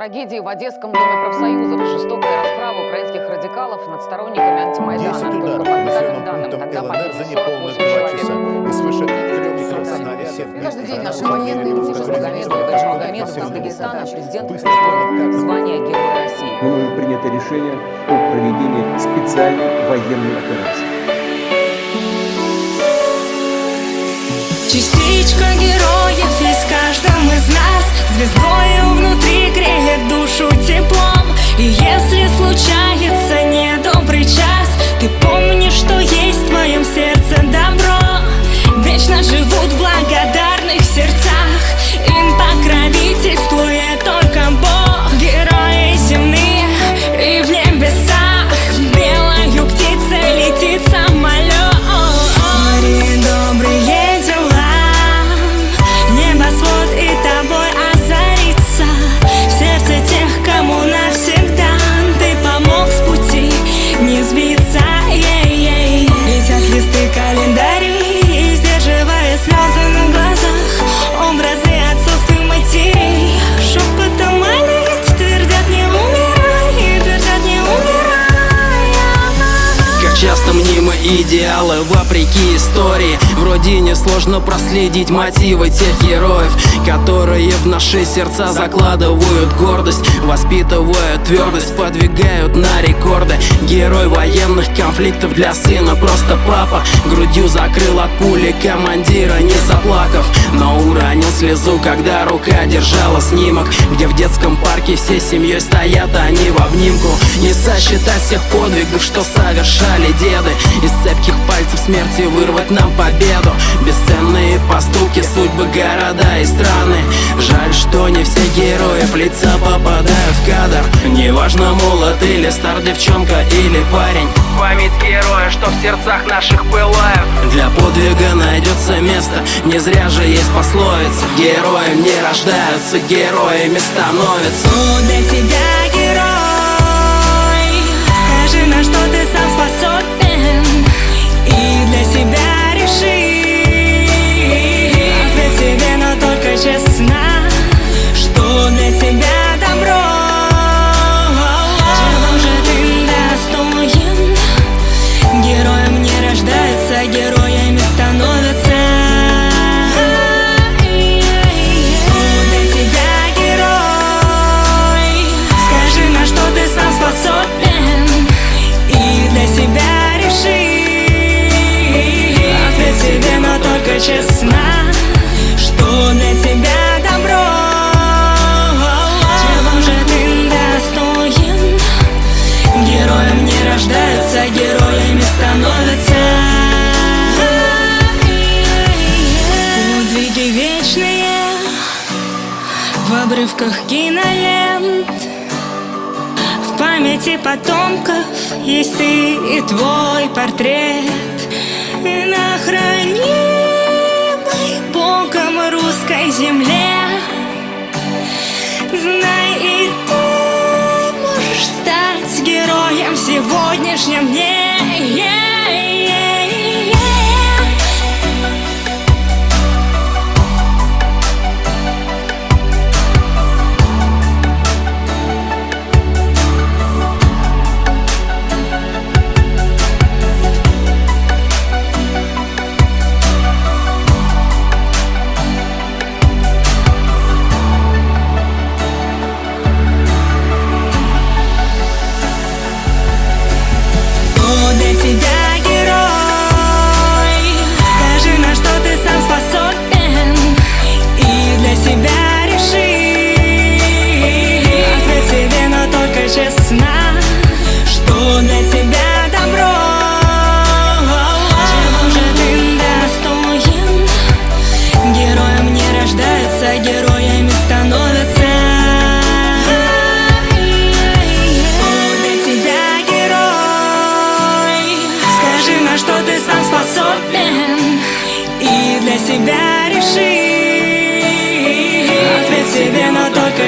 трагедии в Одесском доме профсоюзов. Жестокая расправа украинских радикалов над сторонниками антимайдана. 10 Только ударов по населенным данным пунктам ЛНР за неполных 48 два часа. И свыше каждый день наши военные Муж Магомедов и Магомедов из Дагестана президент звание Героя России. мною принято решение о проведении специальной военной операции. Частичка героев душу теплом И если случается недобрый час идеалы вопреки истории. В родине сложно проследить мотивы тех героев Которые в наши сердца закладывают гордость Воспитывают твердость, подвигают на рекорды. Герой военных конфликтов для сына просто папа. Грудью закрыл от пули командира, не заплакав Но уронил слезу, когда рука держала снимок. Где в детском парке все семьей стоят они в обнимку. Не сосчитать всех подвигов, что совершали деды. Из цепких пальцев смерти вырвать нам победу. Бесценные поступки, судьбы, города и страны. Жаль, что не все герои в лица попадают в кадр. Неважно, молод или стар, девчонка или парень. Память героя, что в сердцах наших пылает. Для подвига найдется место, не зря же есть пословица. Героем не рождаются, героями становятся. Кто для тебя герой? Скажи, на что ты сам способен рождаются, героями становятся. Подвиги вечные В обрывках кинолент. В памяти потомков Есть ты и твой портрет. На хранимой Богом русской земле. Знай, и сегодняшнем дне.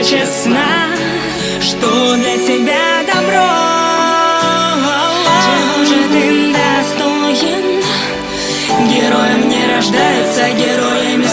Но только честно Что для тебя добро? Чего же ты достоин? Героем не рождаются, героем